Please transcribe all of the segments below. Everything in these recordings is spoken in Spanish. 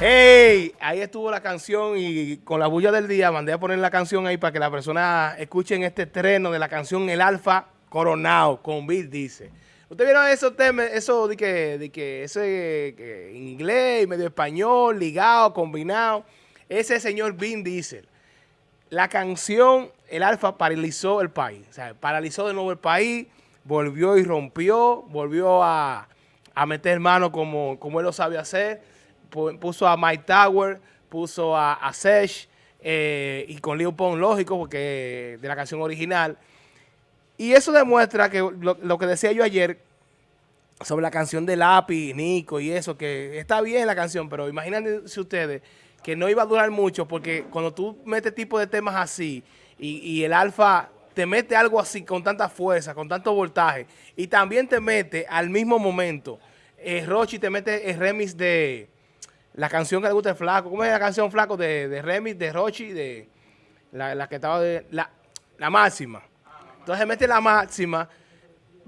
¡Ey! Ahí estuvo la canción y con la bulla del día mandé a poner la canción ahí para que la persona escuchen este estreno de la canción El Alfa Coronao con Bill dice. ¿Ustedes vieron esos temas, eso de que, de que ese que en inglés, medio español, ligado, combinado? Ese señor Vin Diesel. La canción El Alfa paralizó el país. O sea, paralizó de nuevo el país, volvió y rompió, volvió a, a meter mano como, como él lo sabe hacer. Pu- Puso a Mike Tower, puso a, a Sesh eh, y con Leo Pong, lógico, porque de la canción original. Y eso demuestra que lo, que decía yo ayer sobre la canción de Lápiz, Nico y eso, que está bien la canción, pero imagínense ustedes que no iba a durar mucho porque cuando tú metes tipo de temas así y, y el alfa te mete algo así con tanta fuerza, con tanto voltaje y también te mete al mismo momento, eh, Rochi te mete el remix de la canción que le gusta el flaco, ¿cómo es la canción flaco de, de remix de Rochi, de la, la que estaba de la, la máxima? Entonces mete la máxima.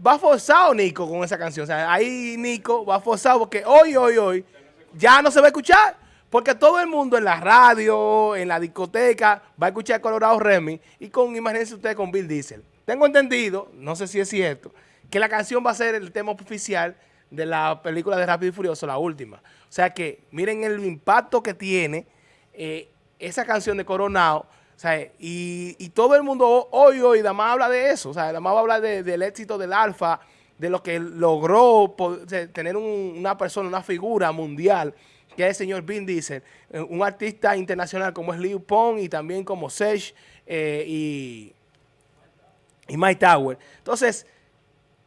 Va forzado Nico con esa canción. O sea, ahí Nico va forzado porque hoy, hoy, hoy ya no se va a escuchar. Porque todo el mundo en la radio, en la discoteca, va a escuchar Colorado Remy y con, imagínense ustedes, con Bill Diesel. Tengo entendido, no sé si es cierto, que la canción va a ser el tema oficial de la película de Rápido y Furioso, la última. O sea que miren el impacto que tiene eh, esa canción de Coronado. O sea, y, todo el mundo ho- hoy, hoy, más habla de eso. O sea, nada más va a hablar de- del éxito del Alfa, de lo que logró tener un- una persona, una figura mundial, que es el señor Vin Diesel, eh, un artista internacional como es Liu Pong y también como Sesh eh, y, y Mike Tower. Entonces,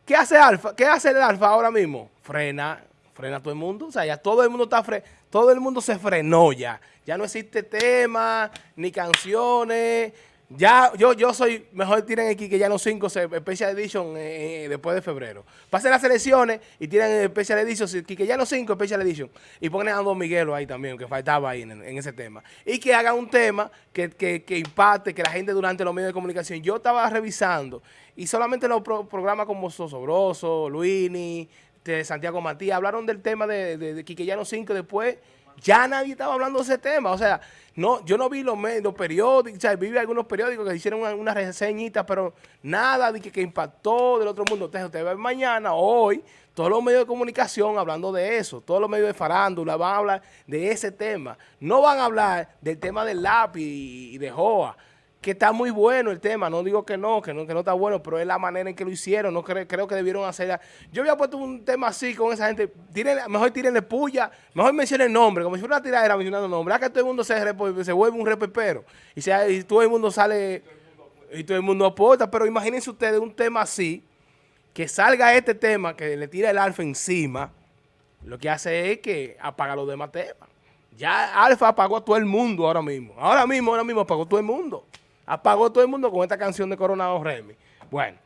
¿Qué hace Alfa? ¿Qué hace el Alfa ahora mismo? Frena, frena a todo el mundo. O sea, ya todo el mundo está fre todo el mundo se frenó ya. Ya no existe tema, ni canciones. Ya, yo, yo soy, mejor tiren aquí que ya no 5 Special Edition eh, eh, después de febrero. Pasen las elecciones y tiran el Special Edition, que ya no 5 Special Edition. Y ponen a Don Miguelo ahí también, que faltaba ahí en, en ese tema. Y que hagan un tema que, que, que impacte, que la gente durante los medios de comunicación. Yo estaba revisando y solamente los pro- programas como Sosobroso, Luini, de Santiago Matías, hablaron del tema de, de, de Quiqueyano 5 después. Ya nadie estaba hablando de ese tema. O sea, no, yo no vi los, me- los periódicos, o vi algunos periódicos que hicieron una, una reseñita, pero nada de que, impactó del otro mundo. Entonces, usted ve mañana, hoy, todos los medios de comunicación hablando de eso, todos los medios de farándula van a hablar de ese tema. No van a hablar del tema del lápiz y de Joa, que está muy bueno el tema. No digo que no, que no, que no está bueno, pero es la manera en que lo hicieron. No cre- creo que debieron hacerla. Yo había puesto un tema así con esa gente. Tírenle- mejor tírenle puya, mejor mencionen nombre, como si fuera una tiradera mencionando nombre. Ah, que todo el mundo se, se vuelve un repepero. Y, sea, y todo el mundo sale y todo el mundo aporta. Pero imagínense ustedes un tema así, que salga este tema, que le tira el alfa encima, lo que hace es que apaga los demás temas. Ya Alfa apagó a todo el mundo ahora mismo. Ahora mismo, ahora mismo apagó todo el mundo. Apagó todo el mundo con esta canción de Coronado Remy. Bueno,